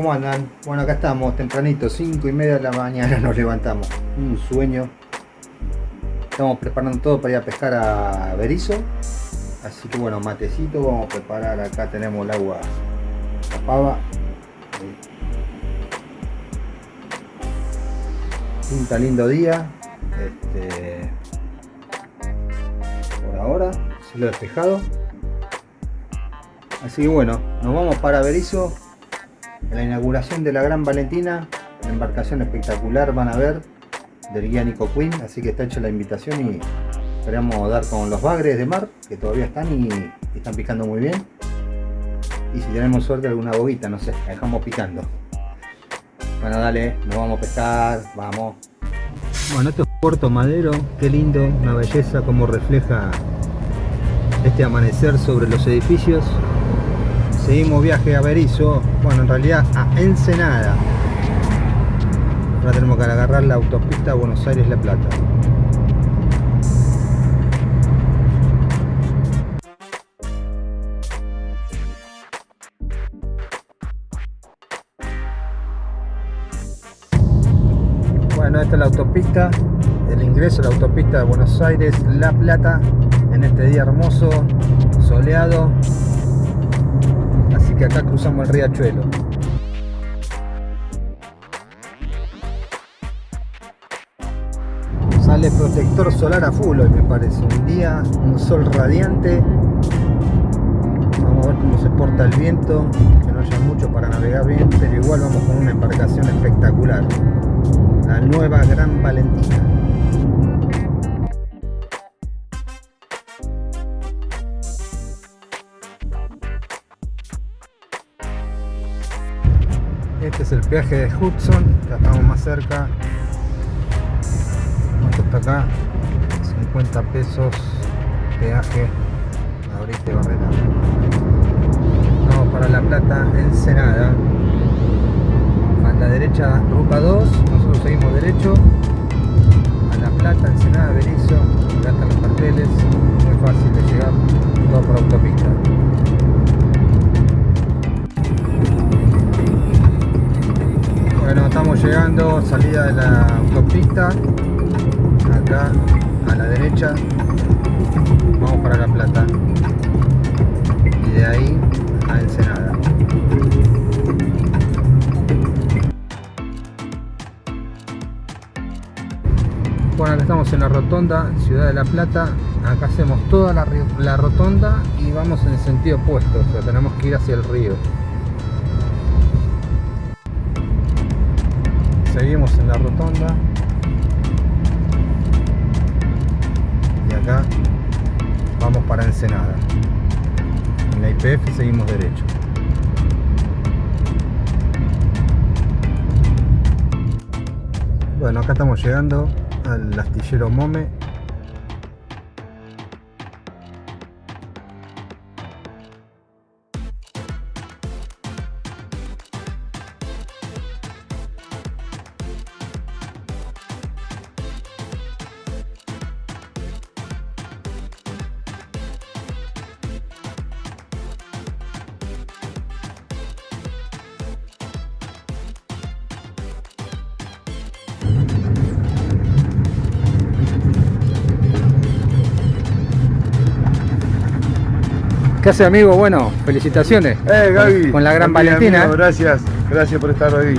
¿cómo andan? Bueno, acá estamos, tempranito, 5 y media de la mañana nos levantamos. Un sueño. Estamos preparando todo para ir a pescar a Berizo. Así que bueno, matecito, vamos a preparar. Acá tenemos el agua, la pava. Pinta lindo día. Este, por ahora, cielo despejado. Así que bueno, nos vamos para Berizo la inauguración de la Gran Valentina, embarcación espectacular van a ver, del guía Nico Queen, así que está hecha la invitación y esperamos dar con los bagres de mar, que todavía están y están picando muy bien. Y si tenemos suerte alguna boguita, no sé, la dejamos picando. Bueno, dale, nos vamos a pescar, vamos. Bueno, esto es Puerto Madero, qué lindo, una belleza como refleja este amanecer sobre los edificios seguimos viaje a Berizo, bueno en realidad a Ensenada. Ahora tenemos que agarrar la autopista Buenos Aires-La Plata. Bueno, esta es la autopista, el ingreso a la autopista de Buenos Aires-La Plata en este día hermoso, soleado, que acá cruzamos el riachuelo. Sale protector solar a full hoy me parece, un día, un sol radiante. Vamos a ver cómo se porta el viento, que no haya mucho para navegar bien, pero igual vamos con una embarcación espectacular. La nueva Gran Valentina. El peaje de Hudson, ya estamos más cerca. ¿Cuánto está acá? 50 pesos peaje ahorita Barrera. Vamos para La Plata, Ensenada. A la derecha, ruta 2, nosotros seguimos derecho. A La Plata, Ensenada, Berizo, acá están los carteles, muy fácil de llegar, todo por autopista. Bueno, estamos llegando, salida de la autopista, acá a la derecha, vamos para La Plata y de ahí a Ensenada. Bueno, acá estamos en la rotonda, Ciudad de La Plata, acá hacemos toda la, la rotonda y vamos en el sentido opuesto, o sea, tenemos que ir hacia el río. Seguimos en la rotonda. Y acá vamos para Ensenada. En la IPF seguimos derecho. Bueno acá estamos llegando al astillero Mome ¿Qué hace amigo? Bueno, felicitaciones. Eh, Gaby. Con la gran Valentina. gracias, gracias por estar hoy.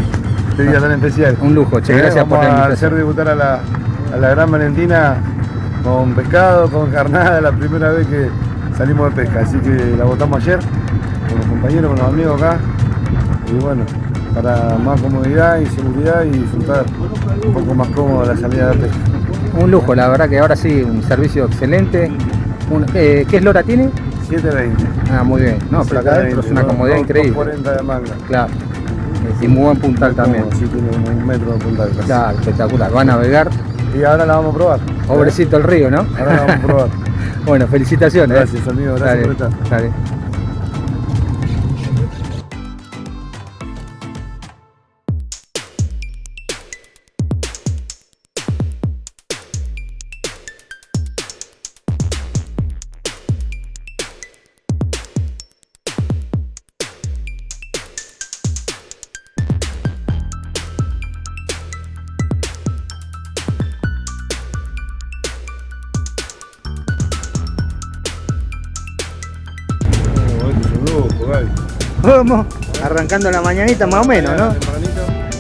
Este día tan especial. Un lujo, che, gracias eh, vamos por a hacer debutar a la, a la gran Valentina con pescado, con carnada, la primera vez que salimos de pesca. Así que la votamos ayer con los compañeros, con los amigos acá. Y bueno, para más comodidad y seguridad y disfrutar un poco más cómodo la salida de pesca. Un lujo, la verdad que ahora sí, un servicio excelente. eh, ¿Qué eslora tiene? 720. Ah, muy bien. No, pero acá adentro es una comodidad increíble. 40 de manga. Claro. Y muy buen puntal también. Sí, tiene un metro de puntal. Casi. Claro, espectacular. Va a navegar. Y ahora la vamos a probar. Pobrecito el río, ¿no? Ahora la vamos a probar. bueno, felicitaciones. Gracias, amigo. Gracias Dale, por estar. Dale. Arrancando la mañanita más o menos, ¿no?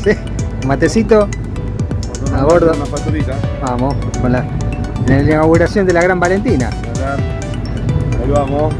Sí, matecito, A bordo. Facturita. vamos, con la, en la inauguración de la Gran Valentina. Ahí vamos.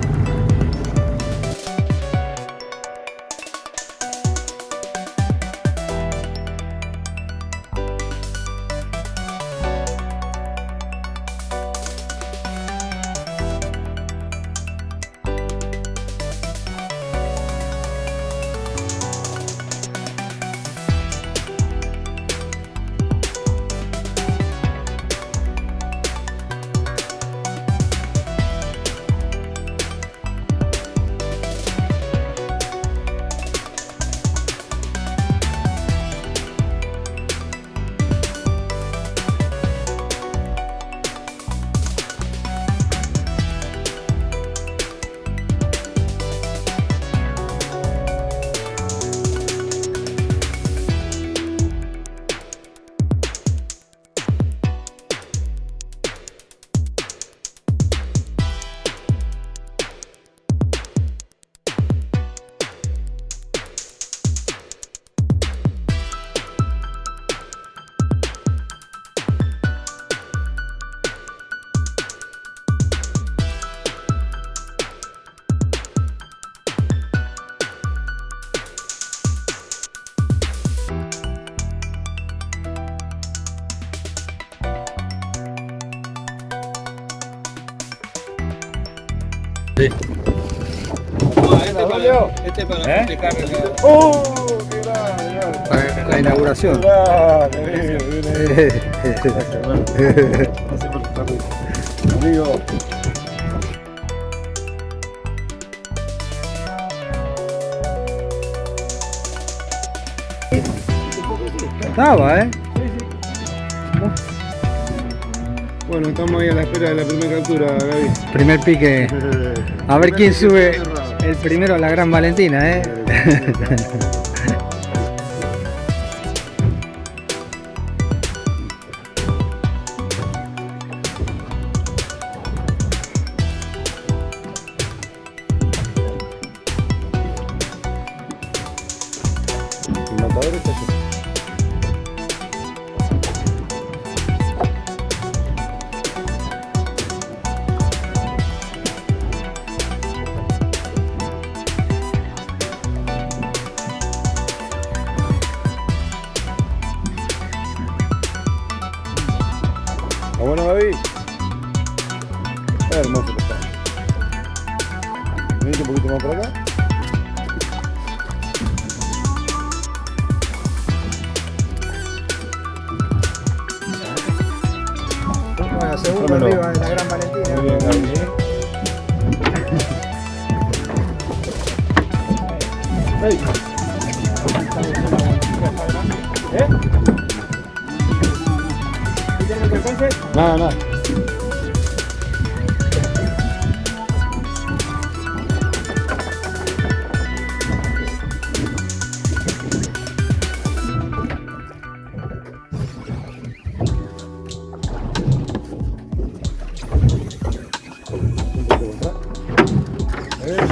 Este para explicar ¡Oh! ¡Qué grande! Para la inauguración. Grande, Amigo. Estaba, ¿eh? Bueno, estamos ahí a la espera de la primera captura, Gaby. Primer pique. A ver quién sube el primero a la Gran Valentina, ¿eh?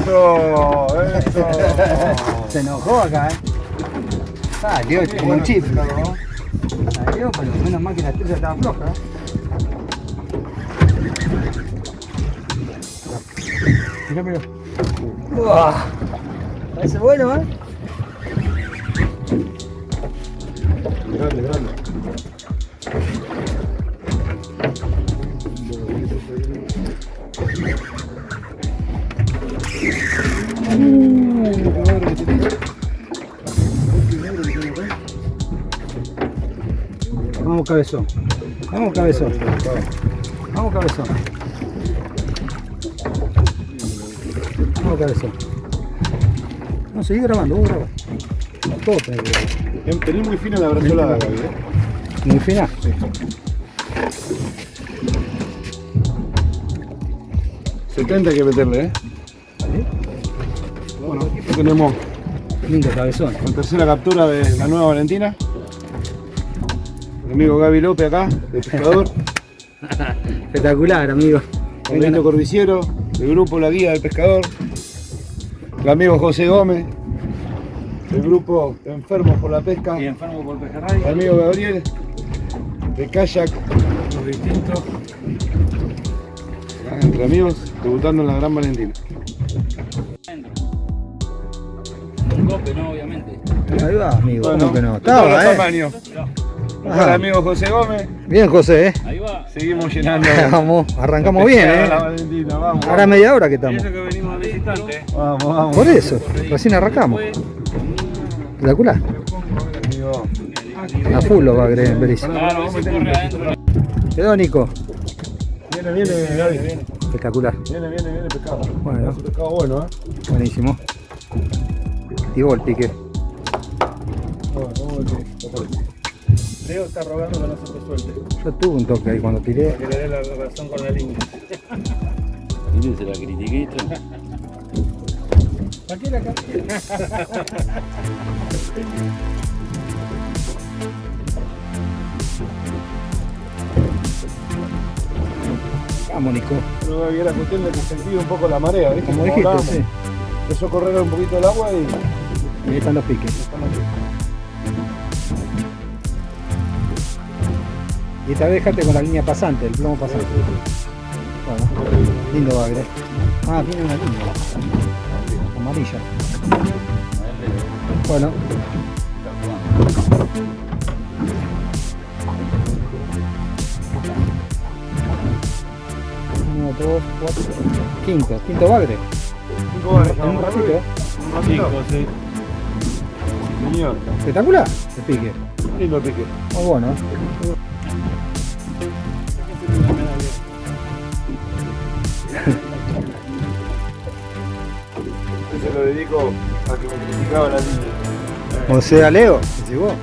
Eso, eso. Se enojó acá, ¿eh? Salió como un chip. Salió, pero menos mal que la estrella estaba floja. Mirá, mirá. Uah. Parece bueno, ¿eh? Grande, grande. Cabezón. Vamos cabezón. Vamos cabezón. Vamos cabezón. No, seguí grabando, vos grabá. Todo tenés que grabar. Tenés muy fina la brazolada, Gaby. ¿eh? Muy fina. 70 hay que meterle, ¿eh? Bueno, aquí tenemos Lindo cabezón. la tercera captura de la nueva Valentina. El amigo Gaby López acá, de pescador. Espectacular, amigo. El lindo cordiciero, del grupo La Guía del Pescador. El amigo José Gómez, el grupo Enfermos por la Pesca, Y enfermo por pejerrey. el amigo Gabriel, de kayak, Los distintos. entre amigos, debutando en la Gran Valentina. Un cope, no, obviamente. Ahí va, amigo. Bueno, ¿Cómo que no? Estaba, ¿eh? Tamaños. Ajá. Hola amigo José Gómez, Bien, José, ¿eh? Ahí va. seguimos llenando. Vamos, arrancamos bien, ¿eh? La Valentina, vamos. Ahora media hora que estamos. eso que venimos visitante. Vamos, vamos. Por eso, recién arrancamos. Espectacular. Amigo. A full lo va a corre adentro. Quedó, Nico. Viene, viene, Gaby. Espectacular. Viene, viene, viene pescado. Bueno. Es un pescado bueno, ¿eh? Buenísimo. Activó el pique. Bueno, vamos a ver Leo está rogando que no se te suelte. Yo tuve un toque ahí cuando tiré. Que le dé la razón con la línea. Y se la critiquito. ¿Para qué la Vamos, Nico. No había la cuestión de que sentí un poco la marea, ¿viste? Como dijiste, sí. Empezó a correr un poquito el agua y. Ahí están los piques. Y esta vez dejate con la línea pasante, el plomo pasante. Bueno, lindo bagre. Ah, tiene una línea. Amarilla. Bueno. Uno, dos, cuatro, quinto, quinto bagre. Cinco horas, En un ratito, ¿eh? Un ratito. sí. Señor, Espectacular el pique. lindo el pique. Muy bueno. Ese lo dedico a que me criticaba la línea. O sea, Leo, decís vos.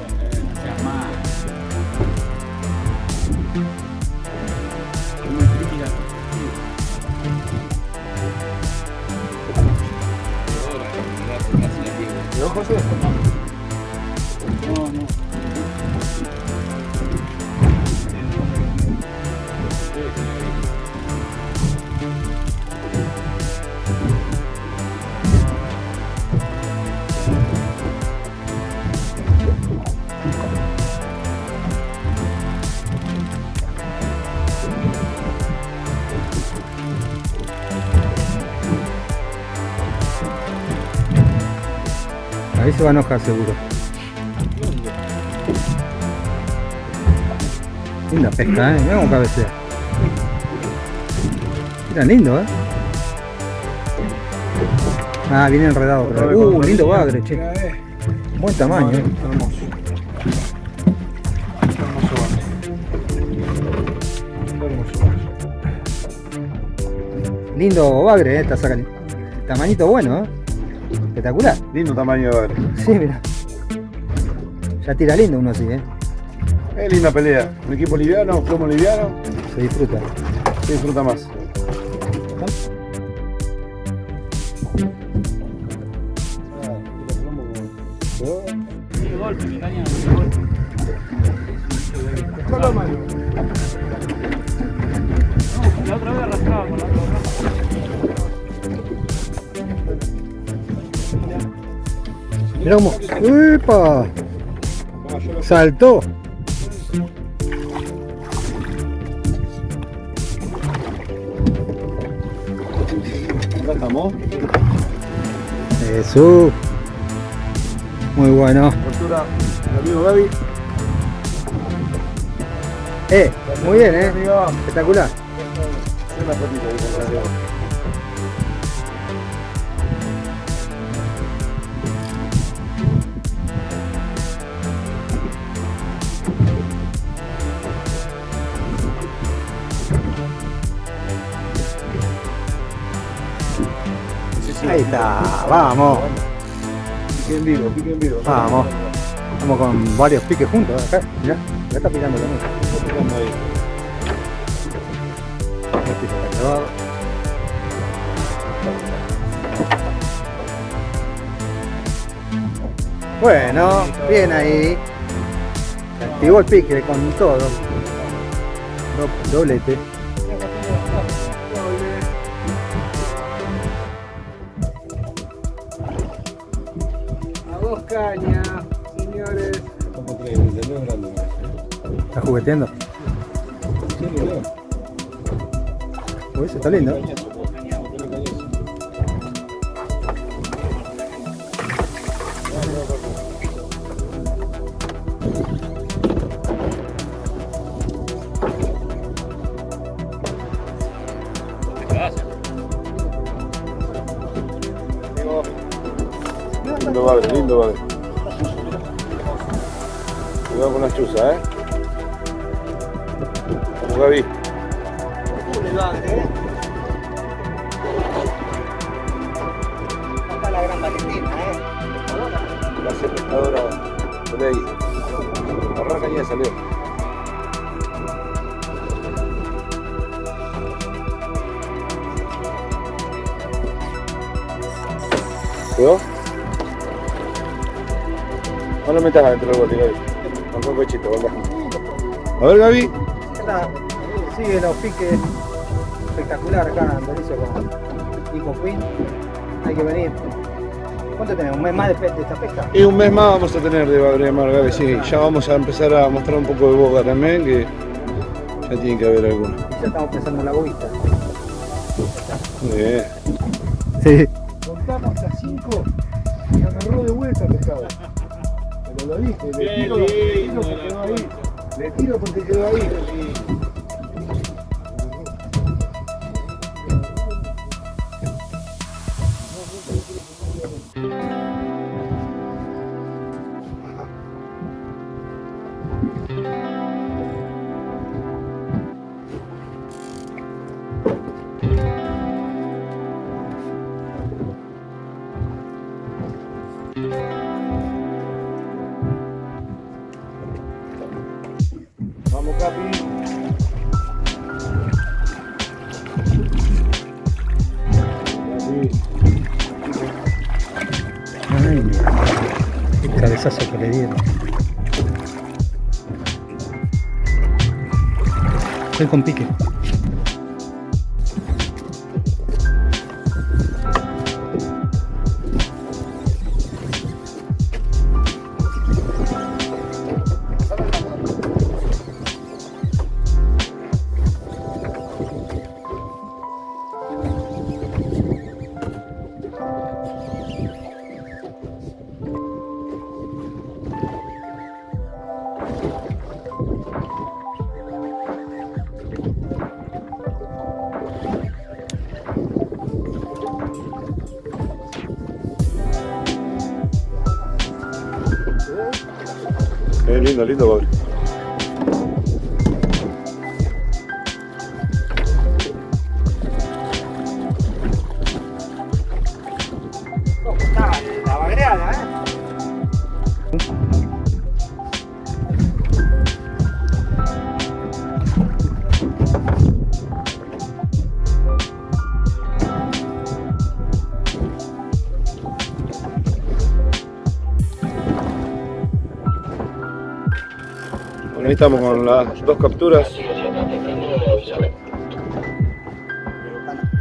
Ahí se va a enojar seguro. Linda pesca, eh. Mirá cómo cabecea. Mira, lindo, eh. Ah, viene enredado. otra vez. Uh, lindo bagre, che. Buen tamaño, eh. Hermoso. Hermoso bagre. Lindo bagre, eh. Está sacando. Tamañito bueno, eh. Espectacular. Lindo tamaño de. Sí, mira. Ya tira lindo uno así, eh. Es linda pelea. Un equipo liviano, plomo liviano, Se disfruta. se disfruta más. Mirá cómo. ¡Upa! Saltó. Estamos. Jesús. Muy bueno. Postura amigo Gaby. Eh, muy bien, eh. Espectacular. Vamos. Pique en vivo, pique en vivo. Vamos. Vamos con varios piques juntos. Acá, mirá. Ya está picando también. Está picando ahí. Este está clavado. Bueno, bien ahí. Se activó el pique con todo. Do- doblete. ¿Estás jugueteando? Sí, está lindo. Está la gran Valentina, ¿eh? La pescadora de ahí. Arranca ya salió. ¿Quedó? No lo metas adentro del bote, Gaby. Con un pechito, venga. A ver, Gaby. Sigue los piques espectacular acá en Berizo con Nico Queen. Hay que venir. ¿Cuánto tenemos? ¿Un mes más de, de esta pesca? Y un mes más vamos a tener de Bagre Mar, Gaby, sí. Ya vamos a empezar a mostrar un poco de boca también, que ya tiene que haber alguno. Ya estamos pensando en la bobista. Muy bien. Sí. Contamos a 5 y agarró de vuelta el pescado. Pero lo viste, le tiro, le tiro porque quedó ahí. Le tiro porque quedó ahí. Estoy con pique. Lindo, lindo. Estamos con las dos capturas.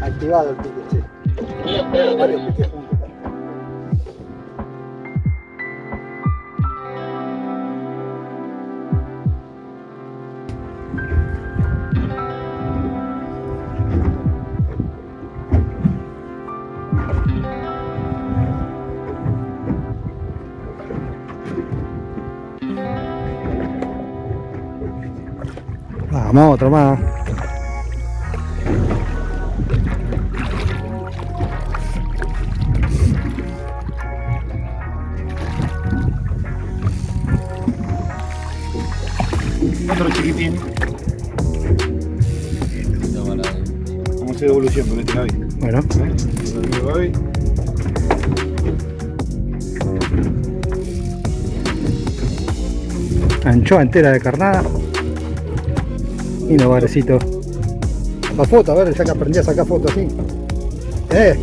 Activado el pique, sí. Vamos, otro más. Otro chiquitín. Vamos a hacer evolución con este Gaby. Bueno, ¿Eh? Anchoa entera de carnada. Y no barecito. La foto, a ver, ya que aprendí a sacar fotos así. ¡Eh!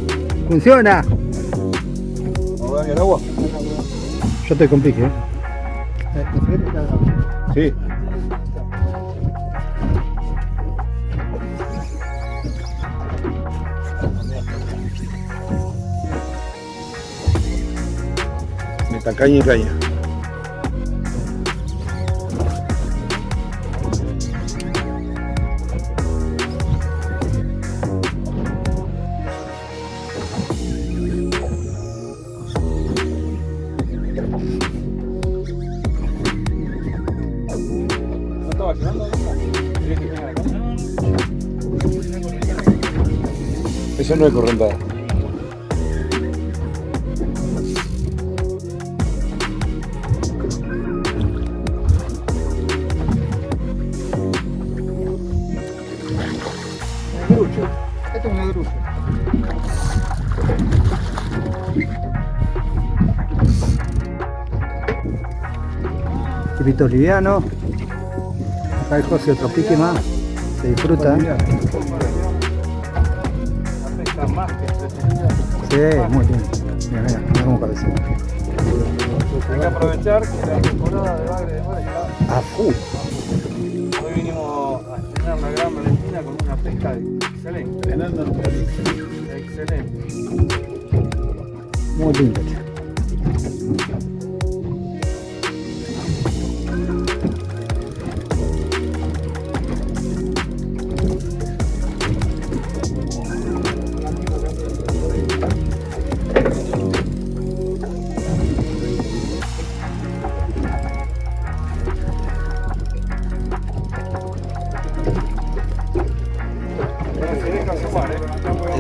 ¡Funciona! Al agua. Yo estoy con pique, ¿eh? Sí. Está caña y caña. No es correntada. Negrucho. Este es un negrucho. Tipito liviano. Acá el José otro pique más. Se disfruta. Sí, muy lindo. Mira, mira, mira cómo cabecea. Hay que aprovechar que la temporada de bagre de mar está A full. Hoy vinimos a estrenar la Gran Valentina con una pesca excelente. Excelente. Muy lindo.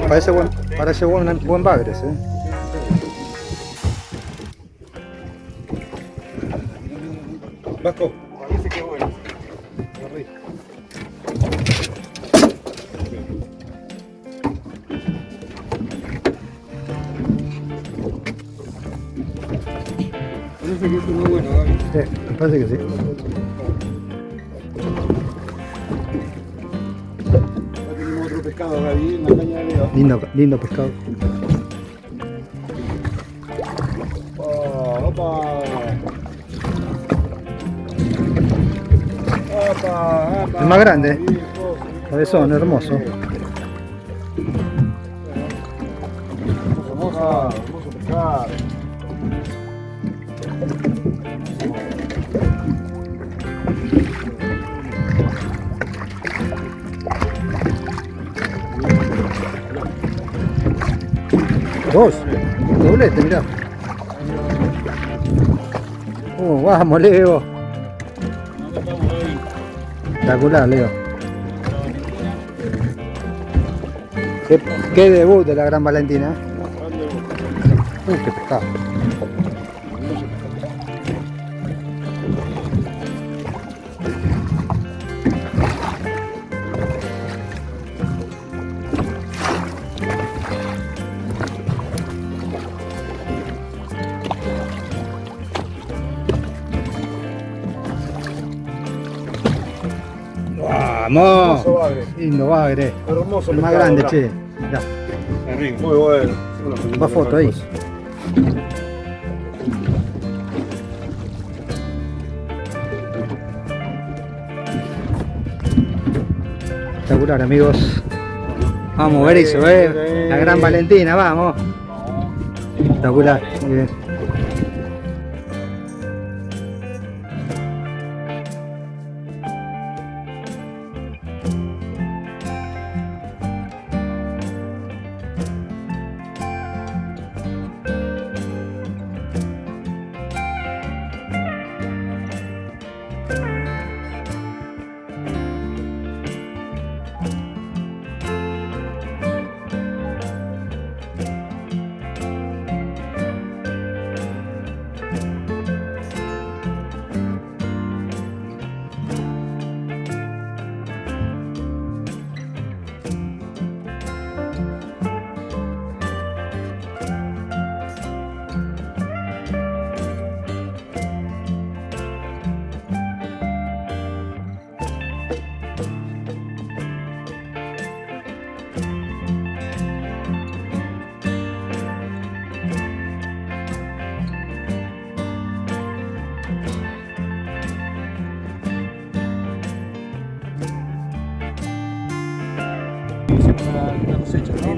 Parece buen, parece buen, buen bagres, eh. Vasco. Parece que bueno. Parece que es muy bueno, Gaby. Sí, parece que sí. Lindo, lindo pescado. Opa. Opa, opa. El más grande. Cabezón. Hermoso, Dos. Doblete, mirá. Uh, vamos, Leo. Espectacular, Leo. Qué, debut de la Gran Valentina. Uh, qué pescado. Hermoso bagre. Lindo bagre. Hermoso El más grande, che. Mirá, Muy bueno. va foto ahí. Espectacular, amigos. Vamos, Berizo, eh. La Gran Valentina, vamos. Espectacular, muy bien.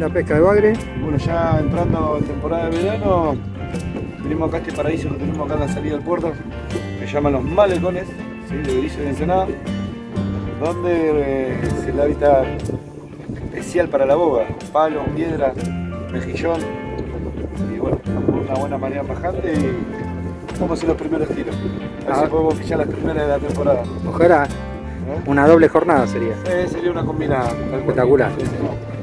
La pesca de bagre. Bueno, ya entrando en temporada de verano, Venimos acá este paraíso que tenemos acá en la salida del puerto, que llaman los malecones, ¿sí? de Berizo de Ensenada, donde eh, es el hábitat especial para la boga, palo, piedra, mejillón, y bueno, una buena marea bajante y vamos a hacer los primeros tiros. A ver si Ah. podemos pillar las primeras de la temporada. Ojalá, ¿eh? una doble jornada sería. Eh, sería una combinada. Espectacular. Sí, sí.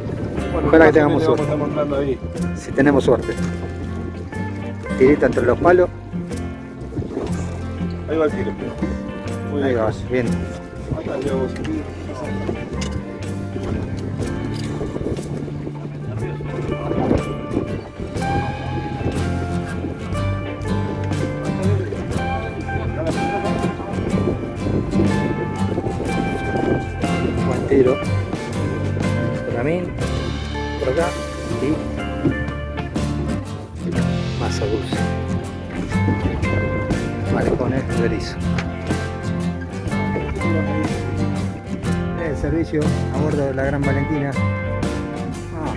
Ojalá que tengamos suerte. Si tenemos suerte. Tirita entre los palos. Ahí va el tiro. Muy Ahí bien. vas, bien. Buen tiro. Mí, El servicio a bordo de la Gran Valentina. Ah,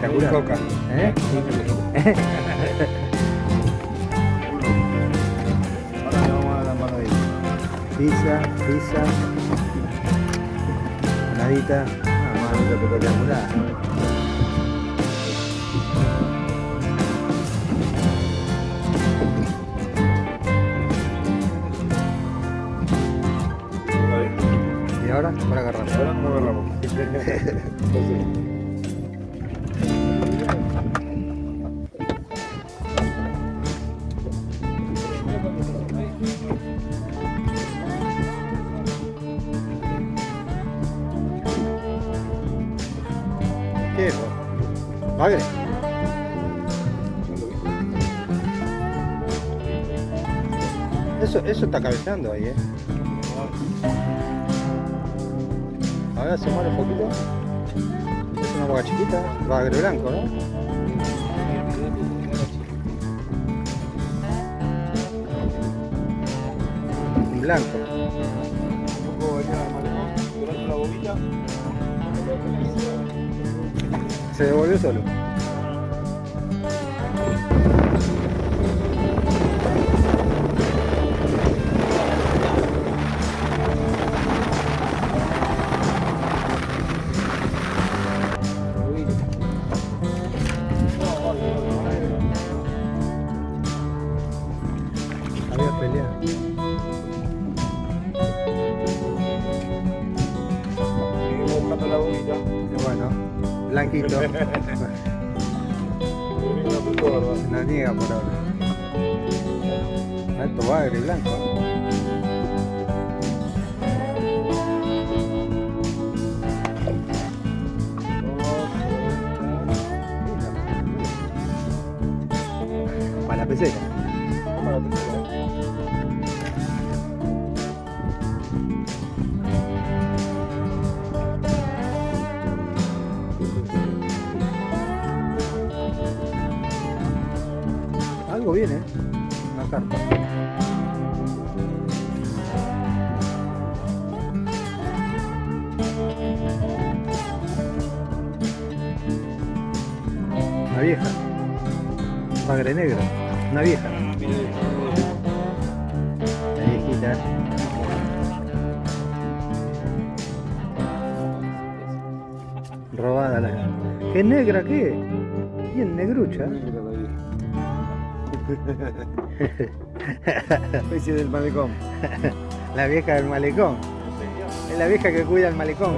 espectacular. Coca. ¿Eh? Ahora vamos a la ahí. Pizza, pizza. Nadita. Ah, espectacular. Ahora, para agarrar. Ahora no agarramos. ¿Qué es? Bagre. Eso, eso está cabeceando ahí, eh. A ver, asomar un poquito. Es una boca chiquita, bagre blanco, ¿no? Blanco. Un poco al malecón, durante la boquita. Se devolvió solo. Bárbaro. Se la niega por ahora. Alto bagre blanco. Vieja. Bagre negro. Una vieja. La viejita. Robada la. ¿Qué negra qué? Bien negrucha. Especie del malecón. La vieja del malecón. Es la vieja que cuida el malecón.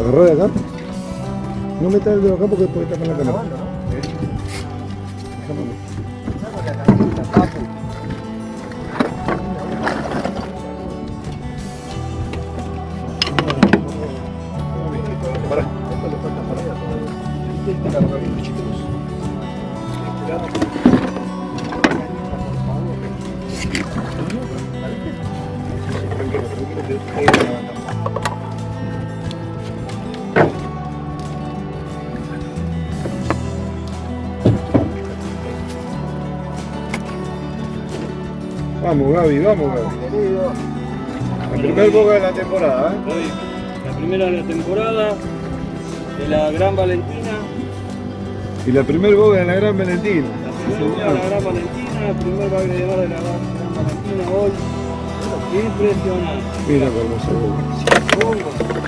Agarrá de acá. No metas el dedo acá porque puede tapar la cámara. Para. Tranquilo, tranquilo, Vamos, Gaby, vamos, Gaby. El primer boga de la temporada, ¿eh? La primera de la temporada, de la Gran Valentina, Y la primer boga de la Gran Valentina. la primera de la Gran Valentina, el primer bagre de la Gran Valentina hoy. Impresionante. Mira qué hermoso boga.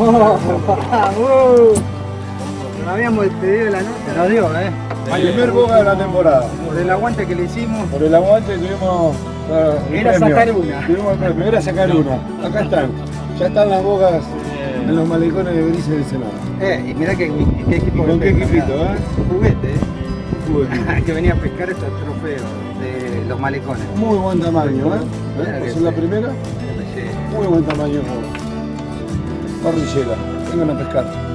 Nos habíamos despedido de la noche. Se nos dio, ¿eh? El primer boga de la temporada. Por el aguante que le hicimos. Por el aguante tuvimos Era premio. sacar una. Tuvimos el premio, era sacar una. Acá están. Ya están las bogas en los malecones de Berice del Senado. Eh, y mirá qué, qué equipo ¿Y con de qué equipito, eh? Juguete, ¿eh? Juvenil. que venía a pescar estos trofeos de los malecones. Muy buen tamaño, ¿eh? ¿Eh? que ¿Esa es la primera? Muy buen tamaño. Parrillera. Vengan a pescar.